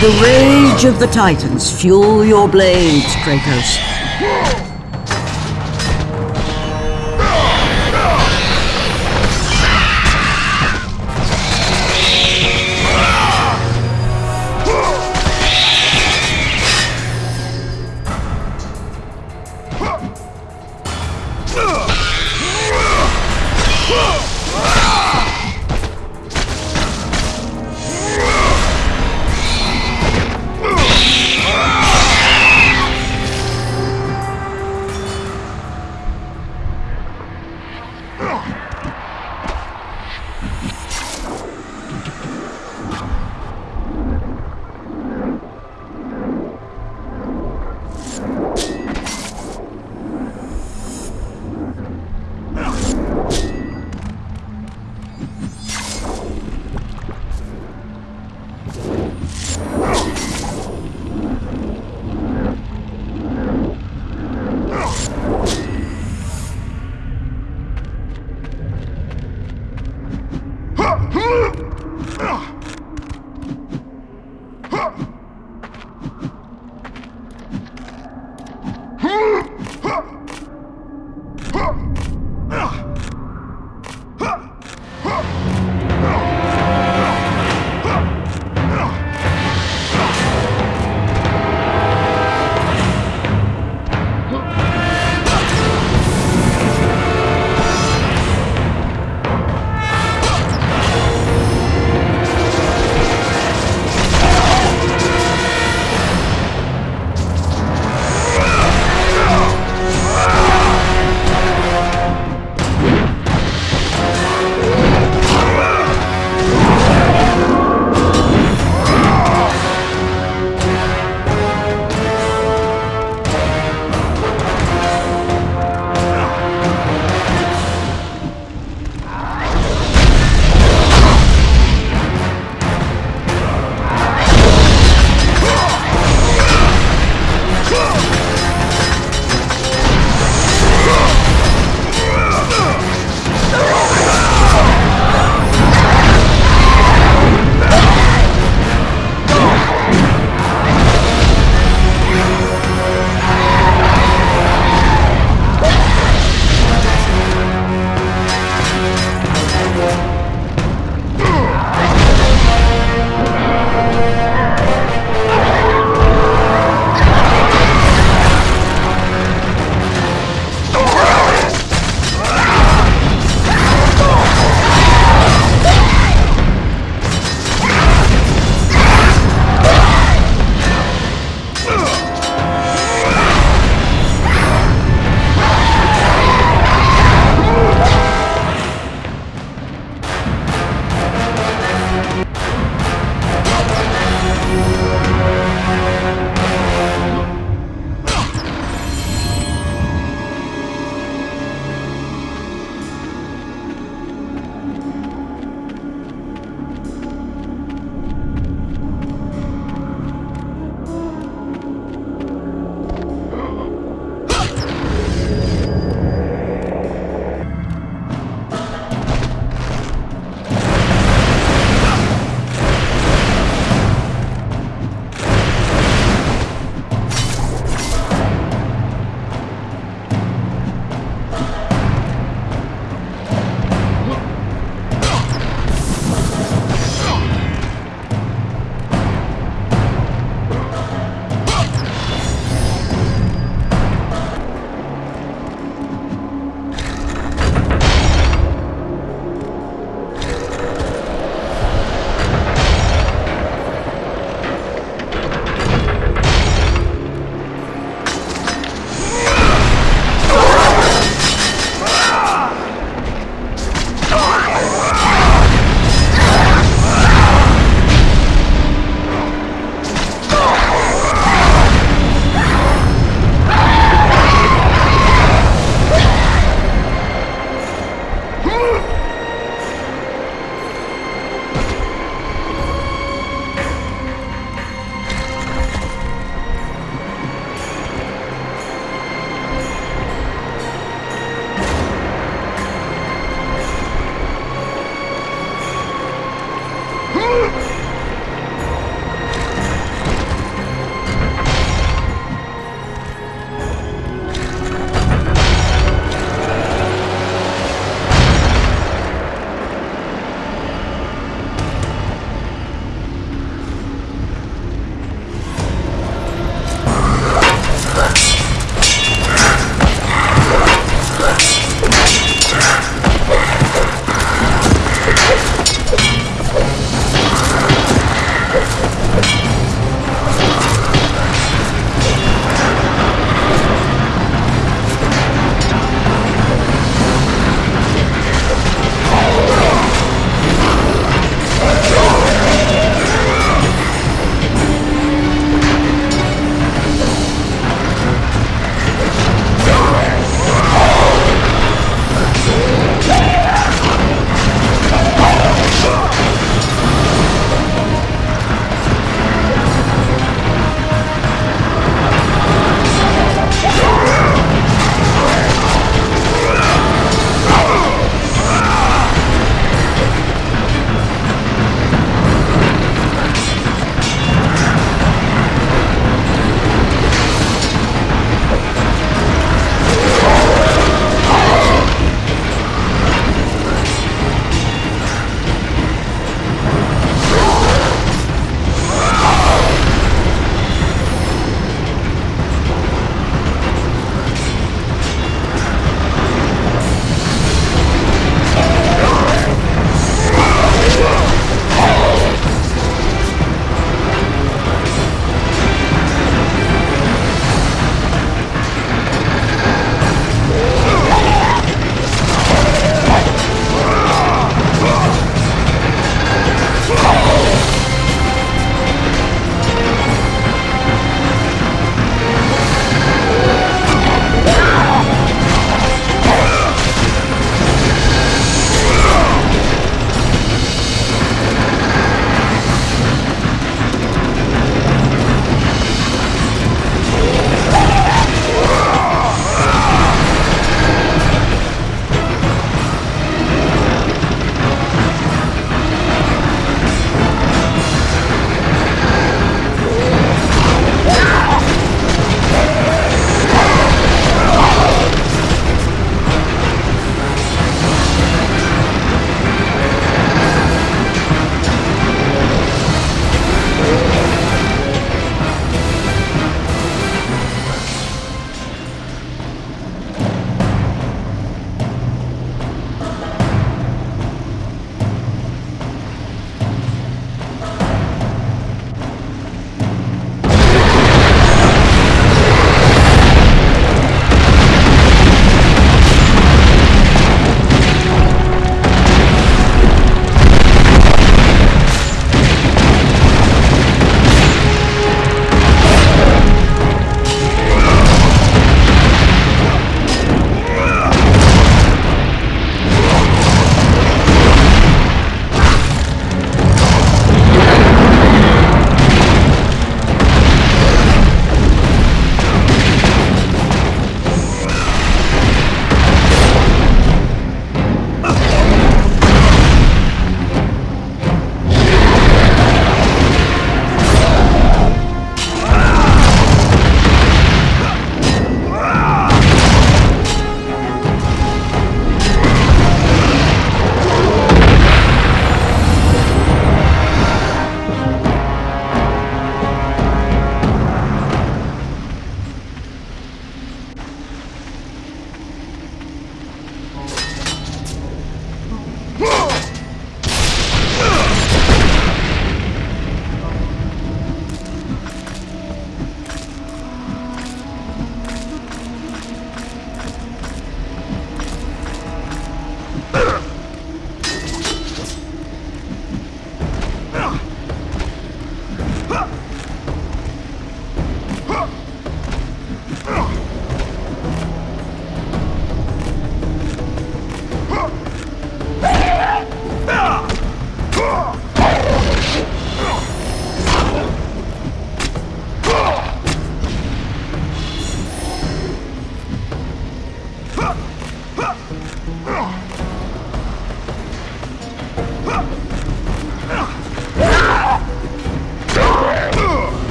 The rage of the Titans fuel your blades, Kratos.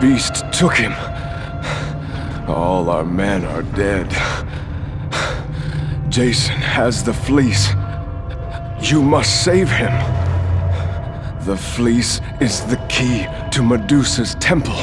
Beast took him. All our men are dead. Jason has the fleece. You must save him. The fleece is the key to Medusa's temple.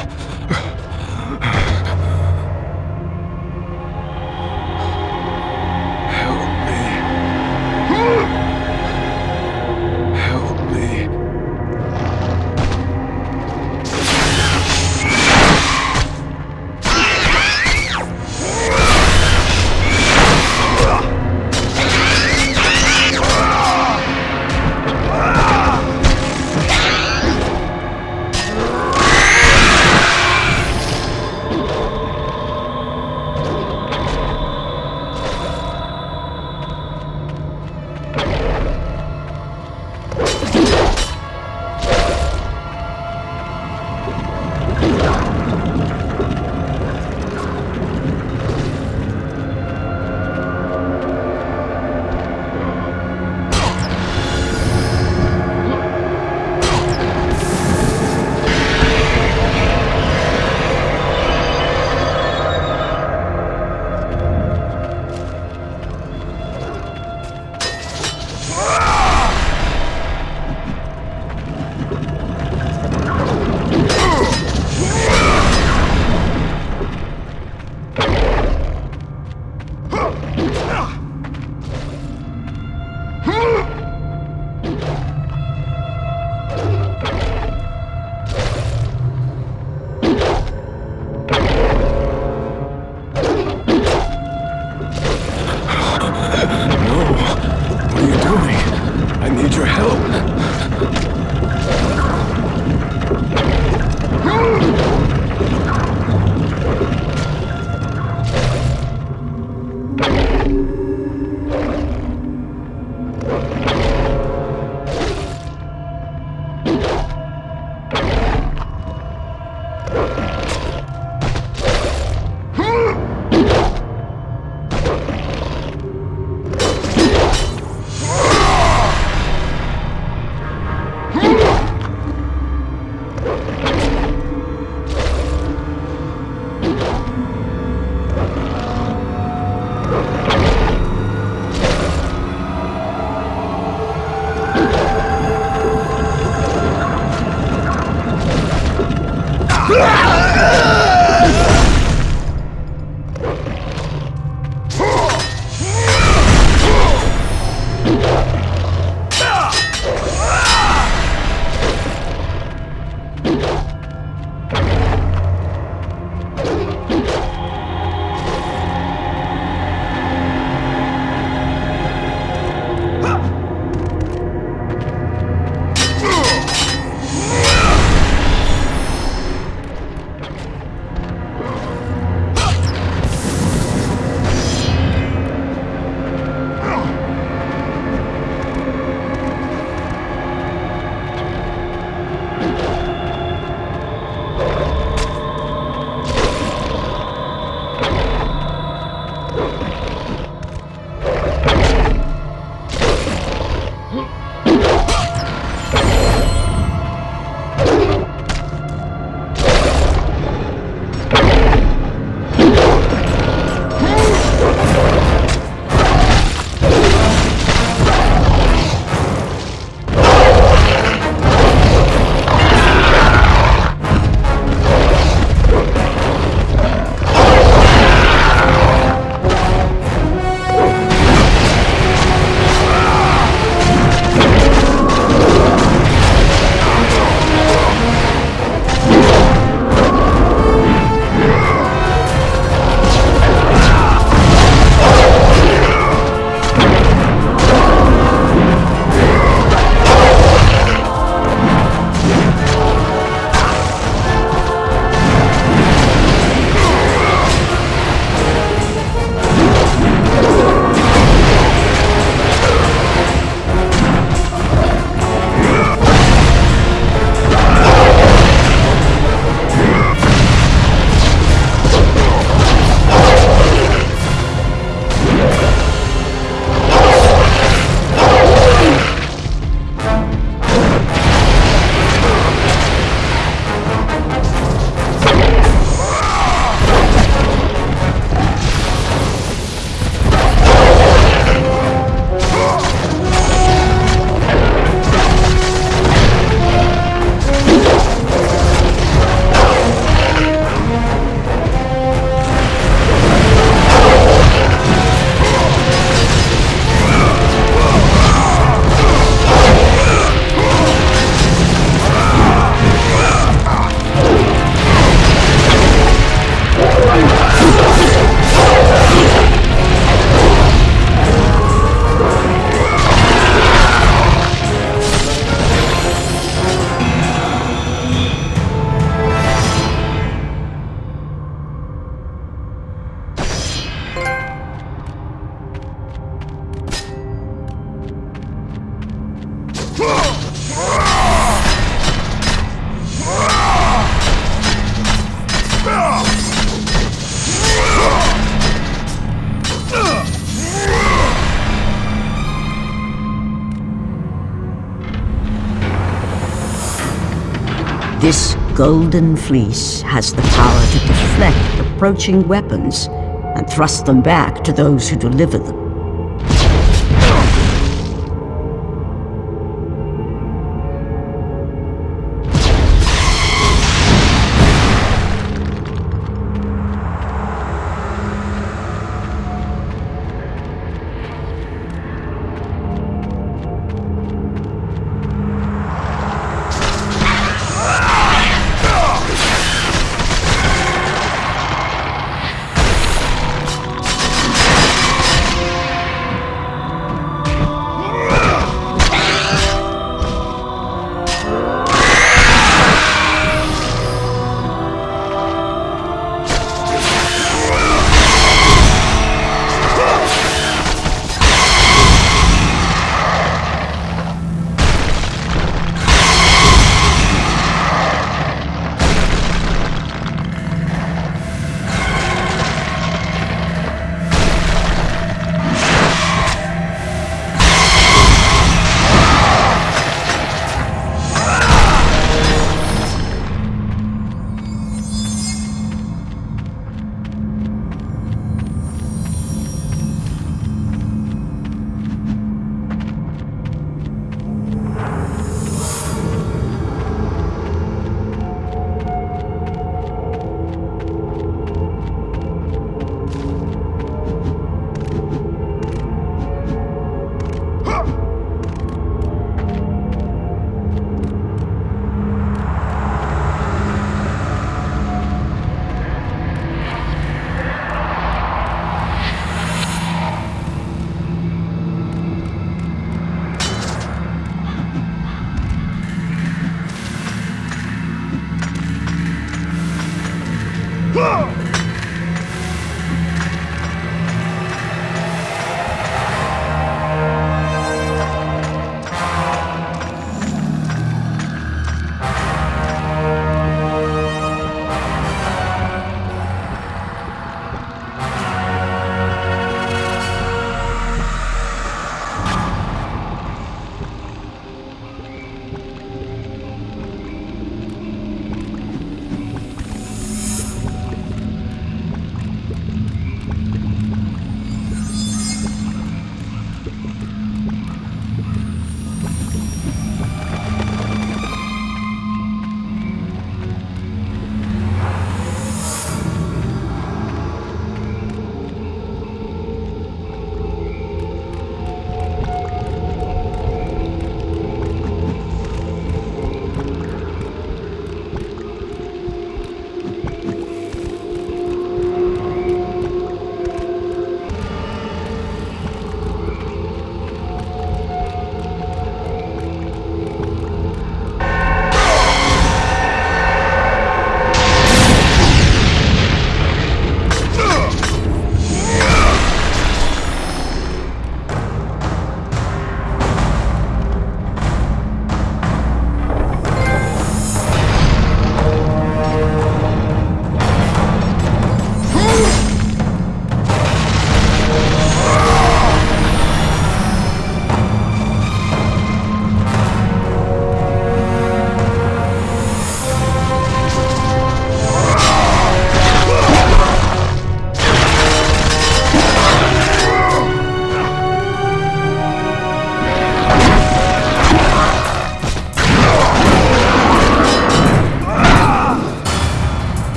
Golden fleece has the power to deflect approaching weapons and thrust them back to those who deliver them.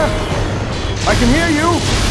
There? I can hear you!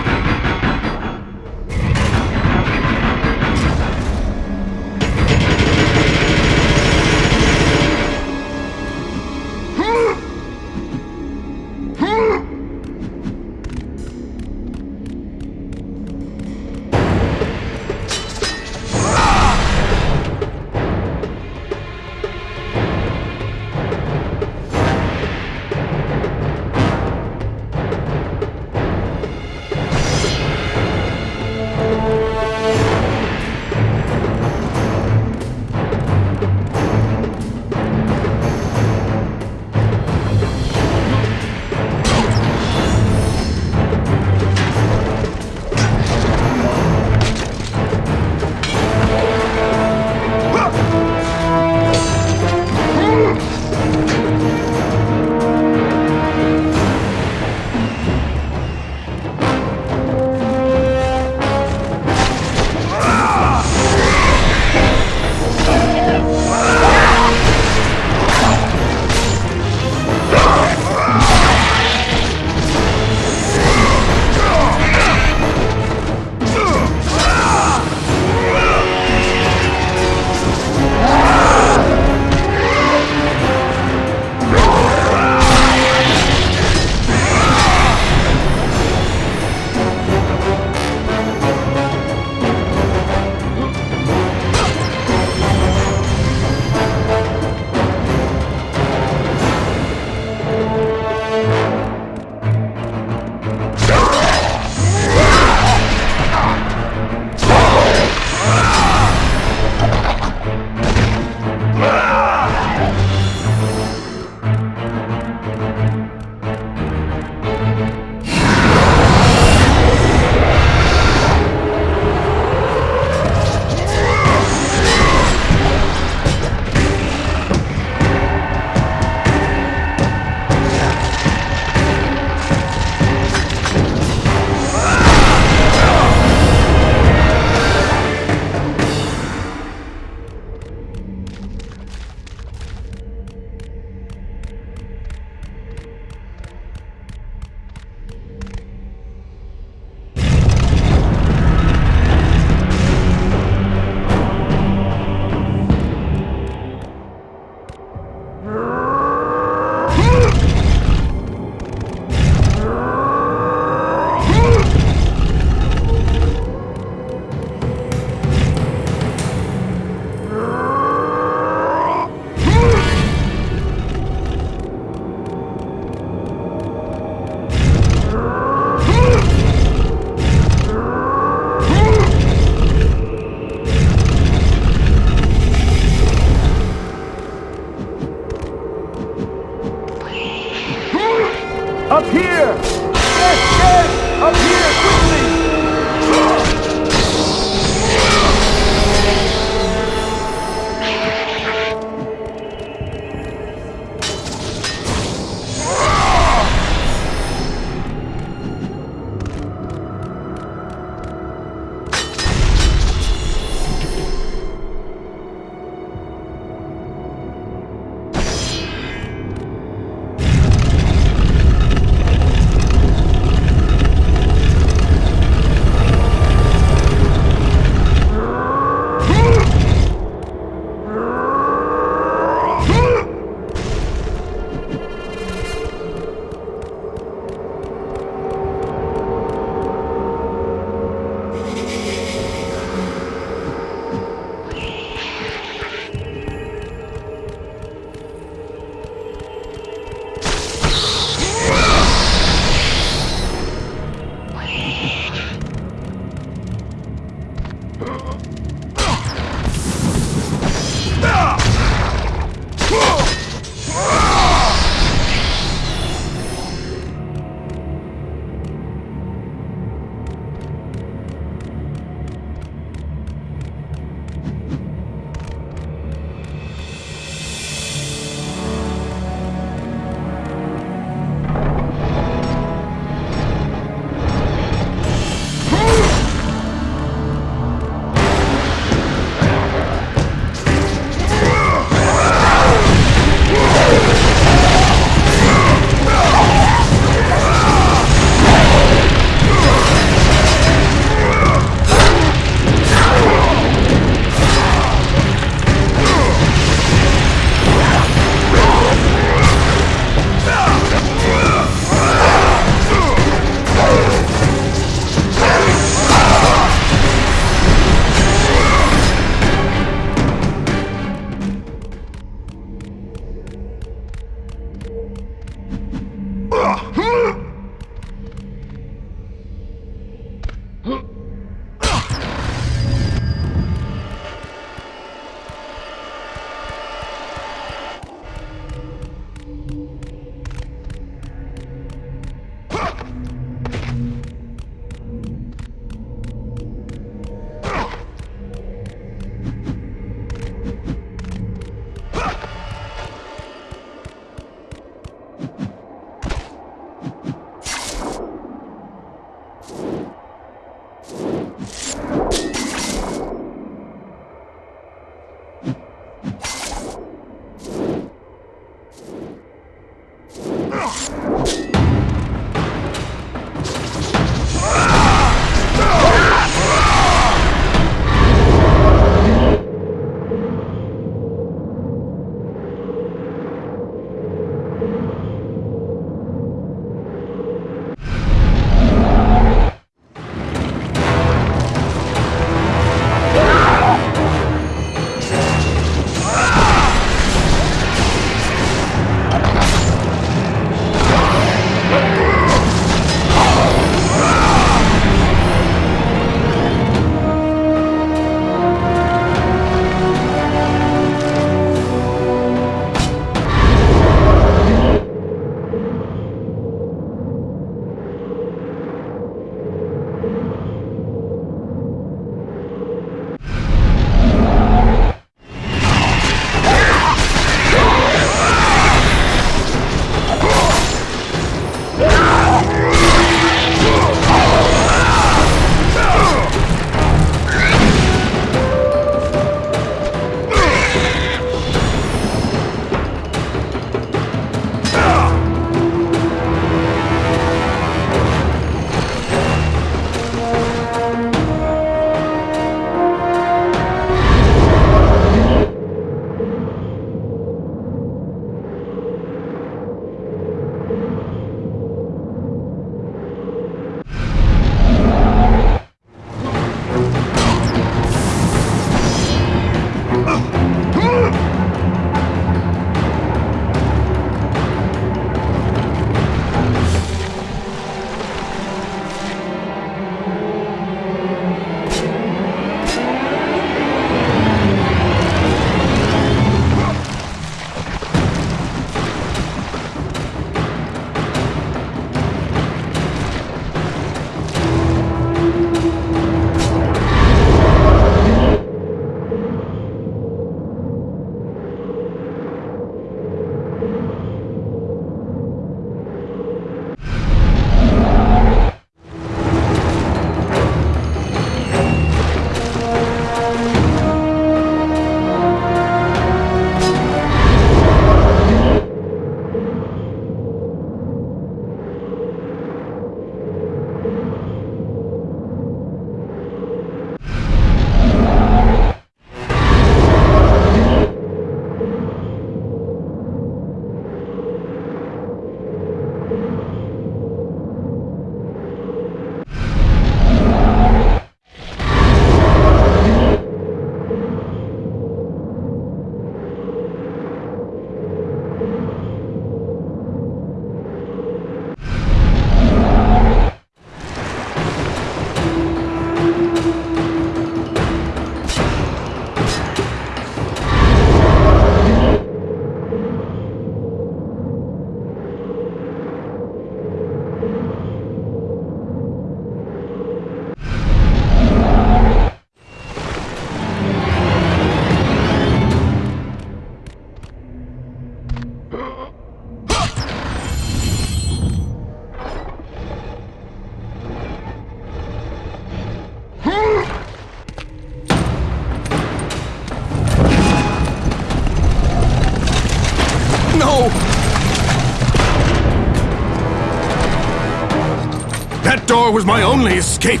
Was my only escape!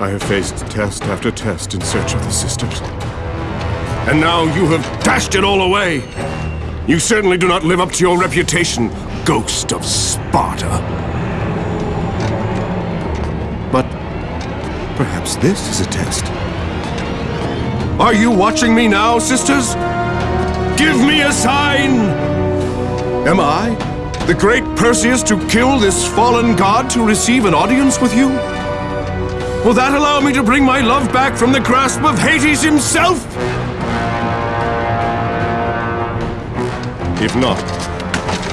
I have faced test after test in search of the sisters. And now you have dashed it all away! You certainly do not live up to your reputation, ghost of Sparta. But perhaps this is a test. Are you watching me now, sisters? Give me a sign! Am I, the great Perseus, to kill this fallen god to receive an audience with you? Will that allow me to bring my love back from the grasp of Hades himself? If not,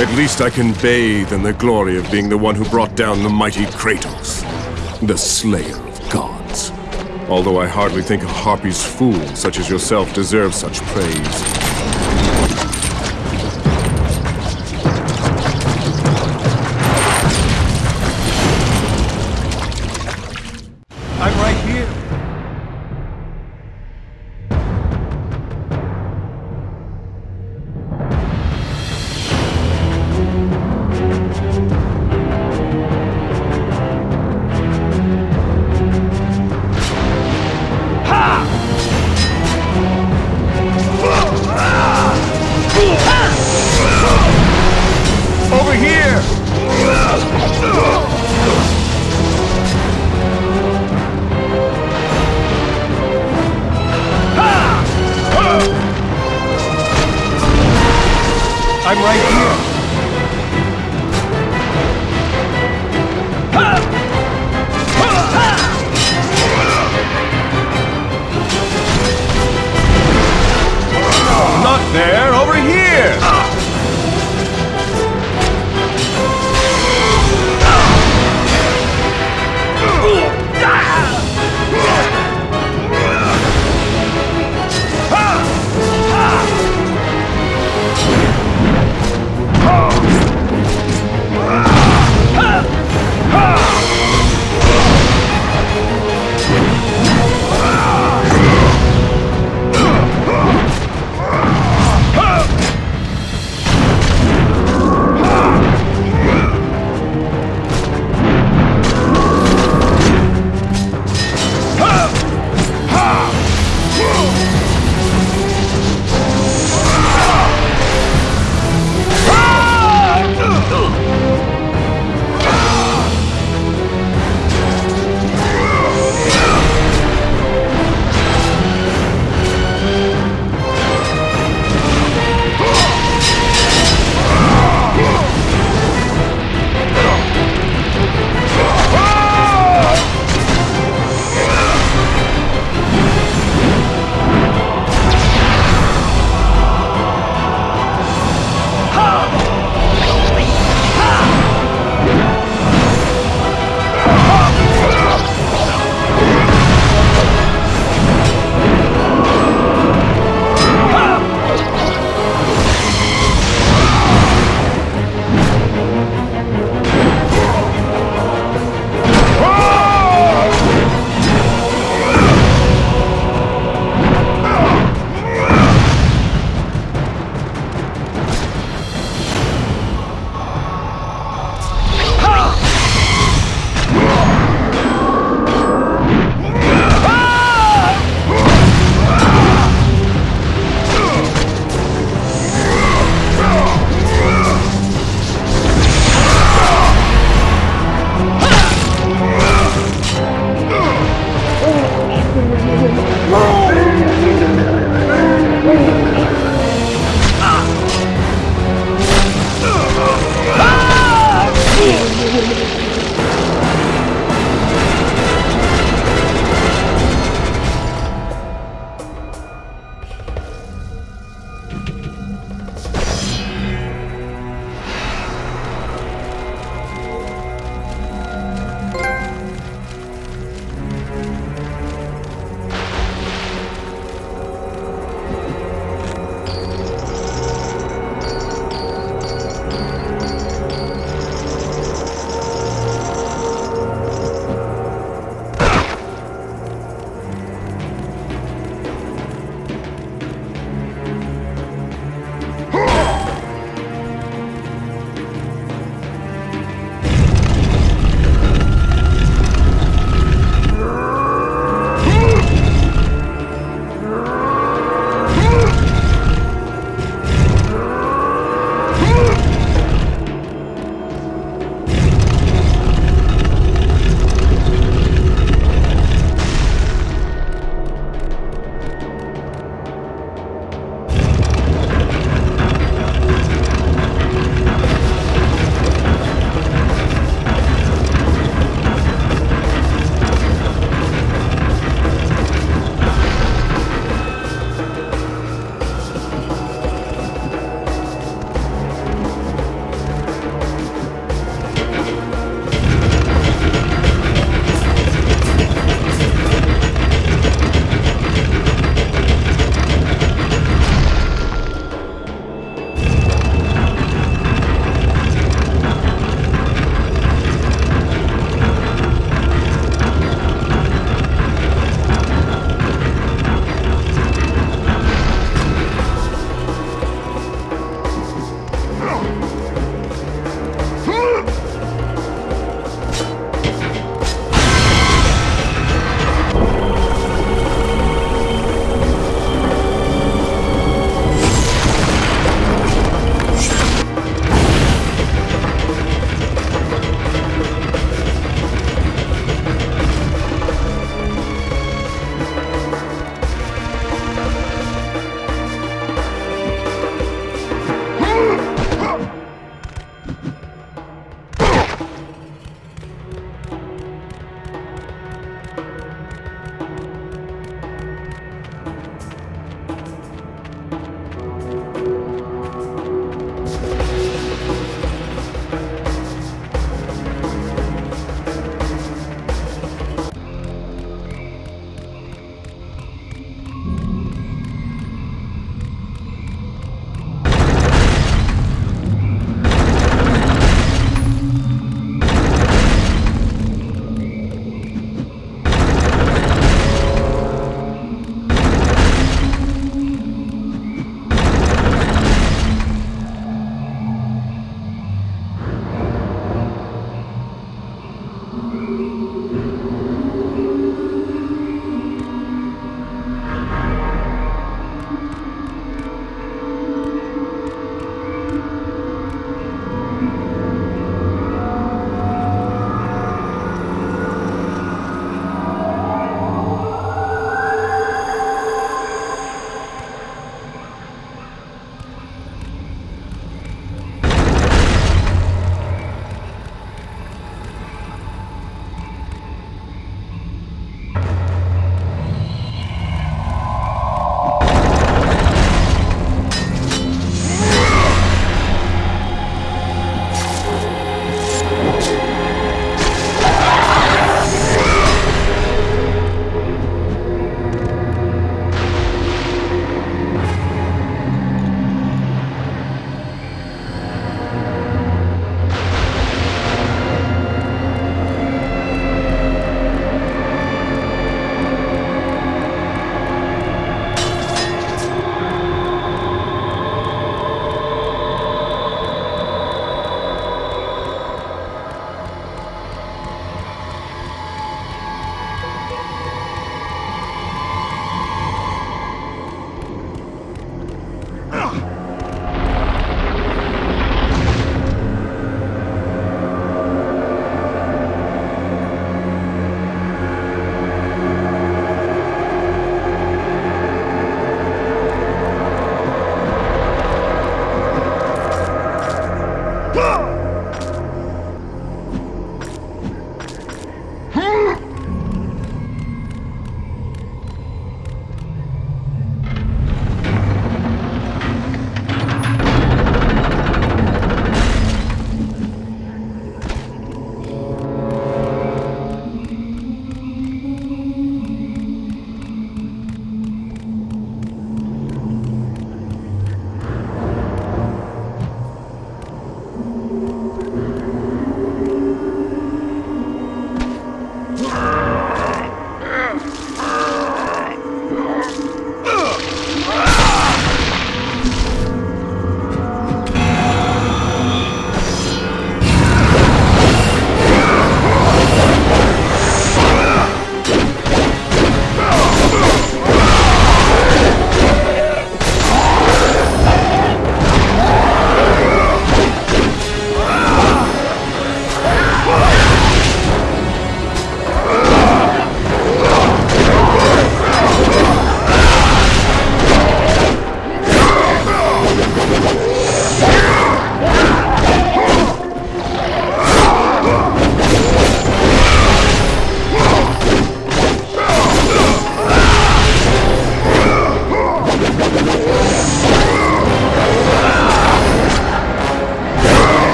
at least I can bathe in the glory of being the one who brought down the mighty Kratos, the slayer of gods. Although I hardly think a Harpy's fool such as yourself deserves such praise.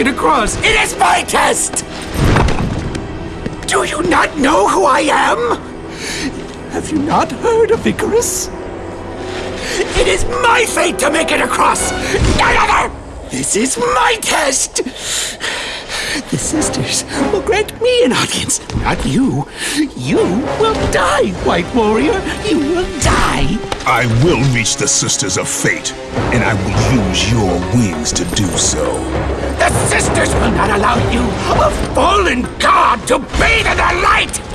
It across. It is my test! Do you not know who I am? Have you not heard of Icarus? It is my fate to make it across! None other! This is my test! The sisters will grant me an audience, not you. You will die, White Warrior. You will die. I will reach the Sisters of Fate, and I will use your wings to do so. The sisters will not allow you, a fallen god, to bathe in their light!